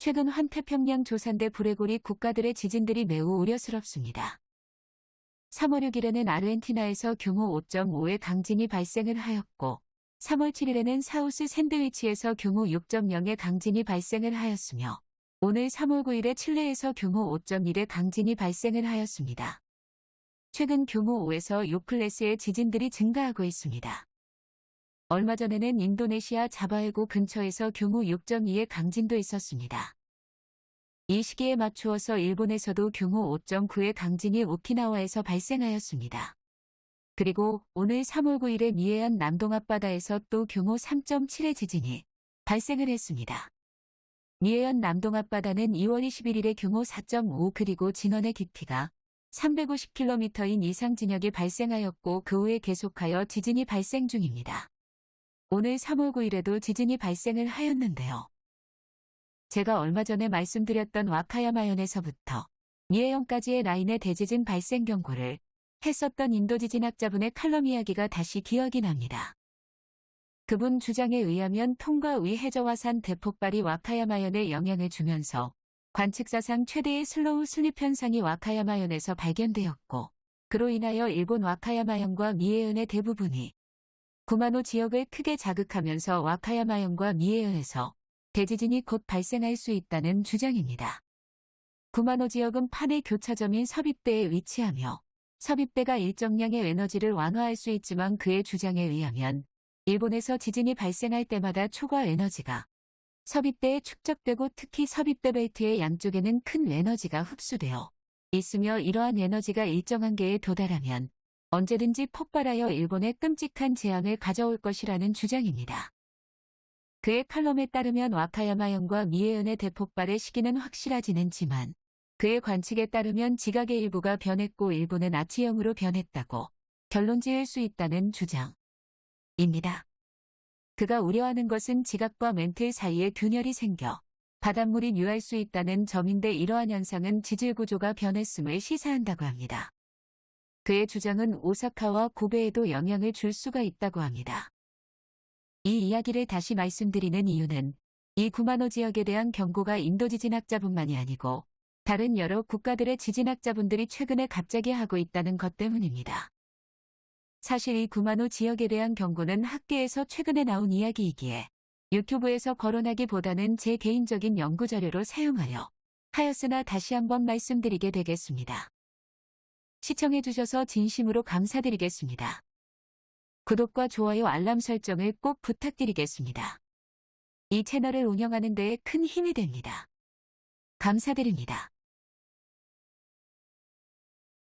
최근 환태평양 조산대 브레고리 국가들의 지진들이 매우 우려스럽습니다. 3월 6일에는 아르헨티나에서 규모 5.5의 강진이 발생을 하였고 3월 7일에는 사우스 샌드위치에서 규모 6.0의 강진이 발생을 하였으며 오늘 3월 9일에 칠레에서 규모 5.1의 강진이 발생을 하였습니다. 최근 규모 5에서 6클래스의 지진들이 증가하고 있습니다. 얼마 전에는 인도네시아 자바해구 근처에서 규모 6.2의 강진도 있었습니다. 이 시기에 맞추어서 일본에서도 규모 5.9의 강진이 오키나와에서 발생하였습니다. 그리고 오늘 3월 9일에 미해안 남동 앞바다에서 또 규모 3.7의 지진이 발생을 했습니다. 미해안 남동 앞바다는 2월 21일에 규모 4.5 그리고 진원의 깊이가 350km인 이상 진역이 발생하였고 그 후에 계속하여 지진이 발생 중입니다. 오늘 3월 9일에도 지진이 발생을 하였는데요. 제가 얼마 전에 말씀드렸던 와카야마현에서부터 미에현까지의 라인의 대지진 발생 경고를 했었던 인도 지진학자분의 칼럼 이야기가 다시 기억이 납니다. 그분 주장에 의하면 통가의 해저화산 대폭발이 와카야마현에 영향을 주면서 관측사상 최대의 slow slip 현상이 와카야마현에서 발견되었고 그로 인하여 일본 와카야마현과 미에현의 대부분이 구마노 지역을 크게 자극하면서 와카야마현과 미해현에서 대지진이 곧 발생할 수 있다는 주장입니다. 구마노 지역은 판의 교차점인 섭입대에 위치하며 섭입대가 일정량의 에너지를 완화할 수 있지만 그의 주장에 의하면 일본에서 지진이 발생할 때마다 초과 에너지가 섭입대에 축적되고 특히 섭입대 벨트의 양쪽에는 큰 에너지가 흡수되어 있으며 이러한 에너지가 일정 한계에 도달하면 언제든지 폭발하여 일본에 끔찍한 재앙을 가져올 것이라는 주장입니다. 그의 칼럼에 따르면 와카야마현과 미해현의 대폭발의 시기는 확실하지는 지만 그의 관측에 따르면 지각의 일부가 변했고 일부는 아치형으로 변했다고 결론 지을 수 있다는 주장입니다. 그가 우려하는 것은 지각과 멘틀 사이에 균열이 생겨 바닷물이 유할 수 있다는 점인데 이러한 현상은 지질 구조가 변했음을 시사한다고 합니다. 그의 주장은 오사카와 고베에도 영향을 줄 수가 있다고 합니다. 이 이야기를 다시 말씀드리는 이유는 이 구마노 지역에 대한 경고가 인도 지진학자뿐만이 아니고 다른 여러 국가들의 지진학자분들이 최근에 갑자기 하고 있다는 것 때문입니다. 사실 이 구마노 지역에 대한 경고는 학계에서 최근에 나온 이야기이기에 유튜브에서 거론하기보다는 제 개인적인 연구자료로 사용하려 하였으나 다시 한번 말씀드리게 되겠습니다. 시청해주셔서 진심으로 감사드리겠습니다. 구독과 좋아요 알람 설정을 꼭 부탁드리겠습니다. 이 채널을 운영하는 데에 큰 힘이 됩니다. 감사드립니다.